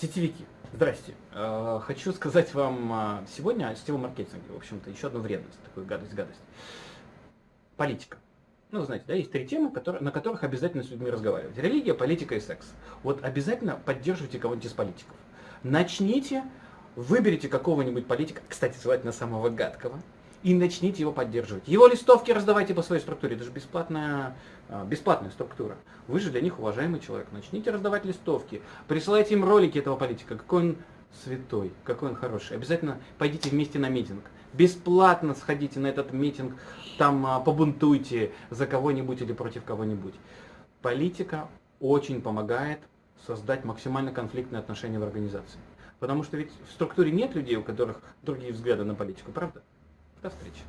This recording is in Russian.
Сетевики, здрасте. Э, хочу сказать вам э, сегодня о сетевом маркетинге. В общем-то, еще одну вредность, такую гадость-гадость. Политика. Ну, знаете, да, есть три темы, которые, на которых обязательно с людьми разговаривать. Религия, политика и секс. Вот обязательно поддерживайте кого-нибудь из политиков. Начните, выберите какого-нибудь политика, кстати, желательно самого гадкого, и начните его поддерживать. Его листовки раздавайте по своей структуре, это же бесплатная, а, бесплатная структура. Вы же для них уважаемый человек. Начните раздавать листовки, присылайте им ролики этого политика, какой он святой, какой он хороший. Обязательно пойдите вместе на митинг. Бесплатно сходите на этот митинг, там а, побунтуйте за кого-нибудь или против кого-нибудь. Политика очень помогает создать максимально конфликтные отношения в организации. Потому что ведь в структуре нет людей, у которых другие взгляды на политику, правда? До встречи.